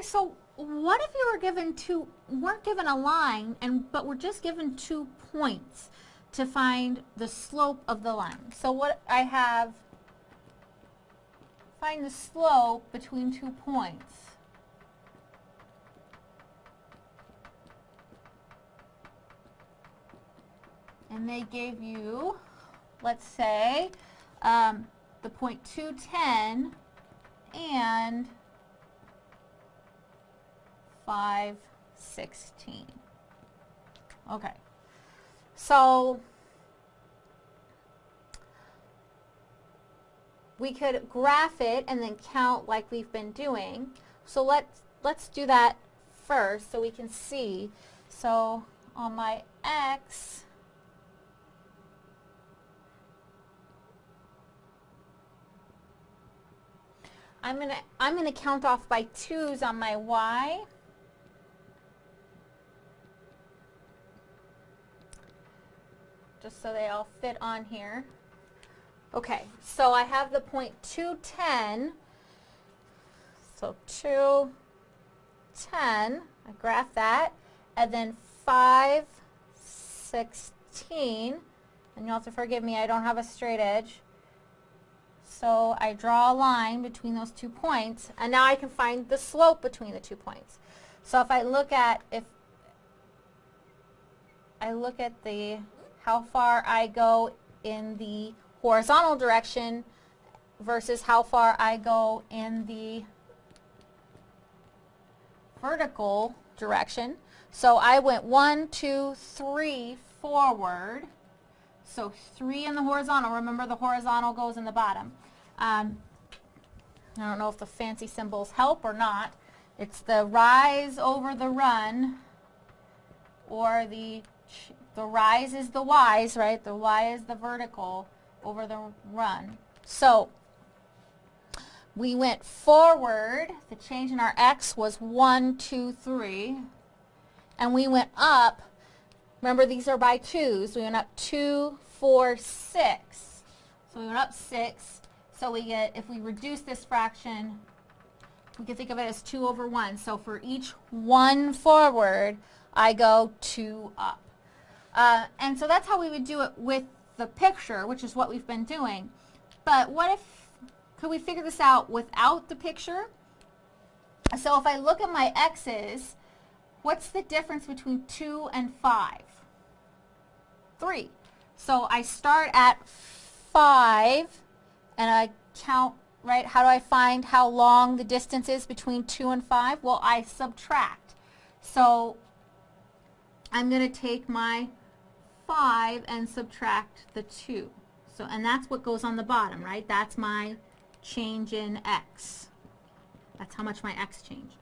Okay, so what if you were given two, weren't given a line, and but were just given two points to find the slope of the line? So what I have, find the slope between two points. And they gave you, let's say, um, the point 210 and 516. Okay. So we could graph it and then count like we've been doing. So let's let's do that first so we can see. So on my x I'm going to I'm going to count off by 2's on my y. Just so they all fit on here. Okay, so I have the point 210. So 210, I graph that, and then 516, and you'll have to forgive me, I don't have a straight edge. So I draw a line between those two points, and now I can find the slope between the two points. So if I look at, if I look at the, how far I go in the horizontal direction versus how far I go in the vertical direction. So I went one, two, three forward. So three in the horizontal. Remember the horizontal goes in the bottom. Um, I don't know if the fancy symbols help or not. It's the rise over the run or the the rise is the y's, right? The y is the vertical over the run. So we went forward. The change in our x was 1, 2, 3. And we went up. Remember, these are by 2s. We went up 2, 4, 6. So we went up 6. So we get, if we reduce this fraction, we can think of it as 2 over 1. So for each 1 forward, I go 2 up. Uh, and so that's how we would do it with the picture, which is what we've been doing. But what if, could we figure this out without the picture? So if I look at my x's, what's the difference between 2 and 5? 3. So I start at 5 and I count, right? How do I find how long the distance is between 2 and 5? Well, I subtract. So I'm going to take my 5 and subtract the 2. So, and that's what goes on the bottom, right? That's my change in x. That's how much my x changed.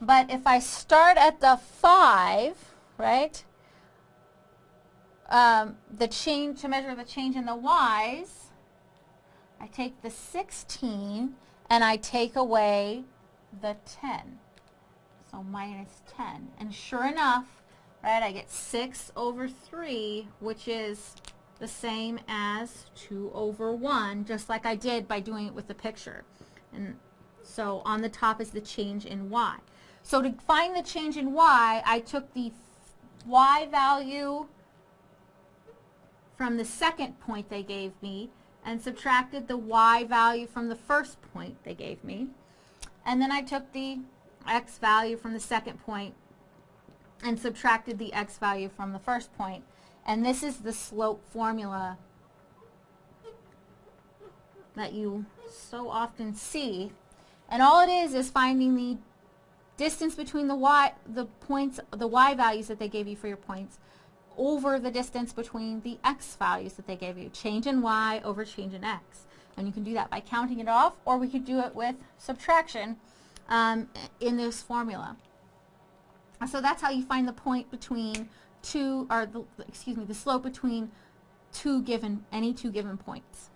But if I start at the 5, right, um, the change, to measure the change in the y's, I take the 16 and I take away the 10. So minus 10. And sure enough, right? I get 6 over 3, which is the same as 2 over 1, just like I did by doing it with the picture. And so on the top is the change in y. So to find the change in y, I took the y value from the second point they gave me and subtracted the y value from the first point they gave me. And then I took the x value from the second point and subtracted the x value from the first point. And this is the slope formula that you so often see. And all it is is finding the distance between the y, the points, the y values that they gave you for your points over the distance between the x values that they gave you. Change in y over change in x. And you can do that by counting it off, or we could do it with subtraction um, in this formula. So that's how you find the point between two, or the, excuse me, the slope between two given, any two given points.